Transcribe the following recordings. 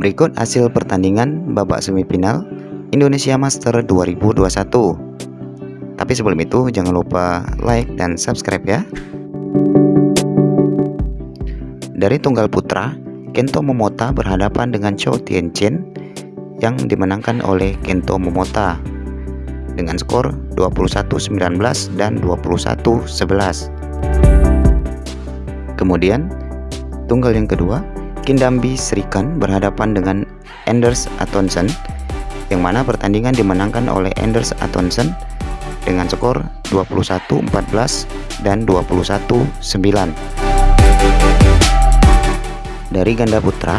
Berikut hasil pertandingan babak semifinal Indonesia Master 2021. Tapi sebelum itu jangan lupa like dan subscribe ya. Dari tunggal putra, Kento Momota berhadapan dengan Chou Tianchen yang dimenangkan oleh Kento Momota dengan skor 21-19 dan 21-11. Kemudian, tunggal yang kedua, Kindambi Srikan berhadapan dengan Anders Atonsen yang mana pertandingan dimenangkan oleh Anders Atonsen dengan skor 21-14 dan 21-9. Dari ganda putra,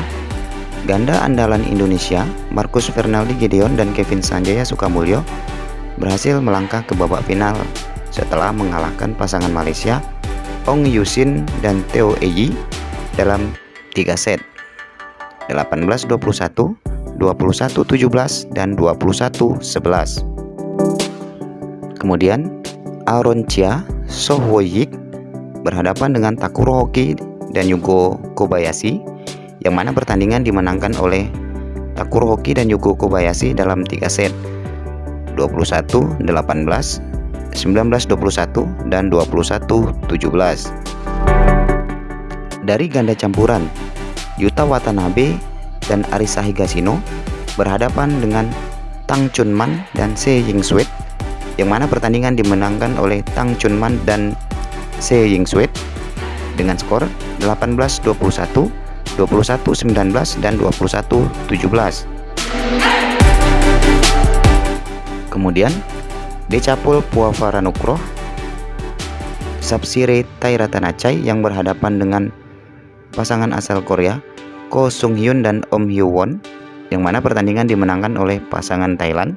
ganda andalan Indonesia Markus Fernaldi Gideon dan Kevin Sanjaya Sukamulyo berhasil melangkah ke babak final setelah mengalahkan pasangan Malaysia Ong Yusin dan Theo Eji dalam 3 set. 18-21, 21-17, dan 21-11. Kemudian Aaron Chia Sohwoyik berhadapan dengan Takuro Hoki dan Yugo Kobayashi yang mana pertandingan dimenangkan oleh Takuro Hoki dan Yugo Kobayashi dalam 3 set. 21 18 19 21 dan 21 17 dari ganda campuran Yuta Watanabe dan Arisa Higashino berhadapan dengan Tang Chunman dan Se Yingswet yang mana pertandingan dimenangkan oleh Tang Chunman dan Se Yingswet dengan skor 18-21, 21-19, dan 21-17. Kemudian, Decapul Puavaranukroh Sapsire Tairatanachai yang berhadapan dengan pasangan asal Korea Ko Sung Hyun dan Om Hyo Won yang mana pertandingan dimenangkan oleh pasangan Thailand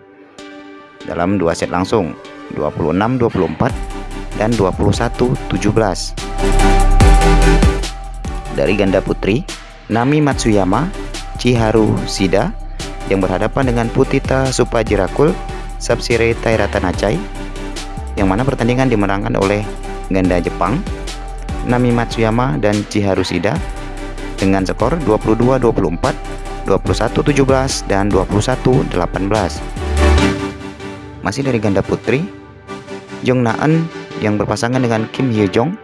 dalam dua set langsung 26-24 dan 21-17 dari ganda putri, Nami Matsuyama, Chiharu Shida yang berhadapan dengan Putita Supajirakul, Sapsire Tairatanachai yang mana pertandingan dimenangkan oleh ganda Jepang, Nami Matsuyama dan Chiharu Shida dengan skor 22-24, 21-17, dan 21-18. Masih dari ganda putri, Jong Naen yang berpasangan dengan Kim Hye Jong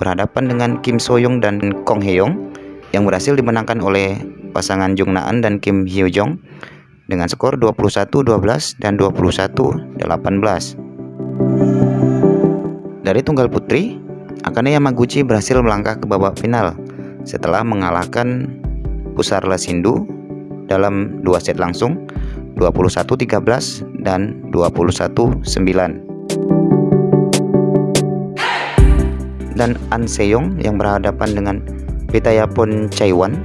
berhadapan dengan Kim Soyoung dan Kong Hyeong yang berhasil dimenangkan oleh pasangan Jung Naan dan Kim Hyo Jong dengan skor 21-12 dan 21-18. Dari tunggal putri, Akane Yamaguchi berhasil melangkah ke babak final setelah mengalahkan Pusarla Sindu dalam dua set langsung 21-13 dan 21-9. dan An Seyong yang berhadapan dengan Pitayapon Chaiwan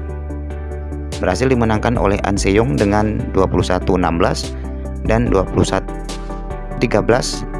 berhasil dimenangkan oleh An Seyong dengan 21-16 dan 21 13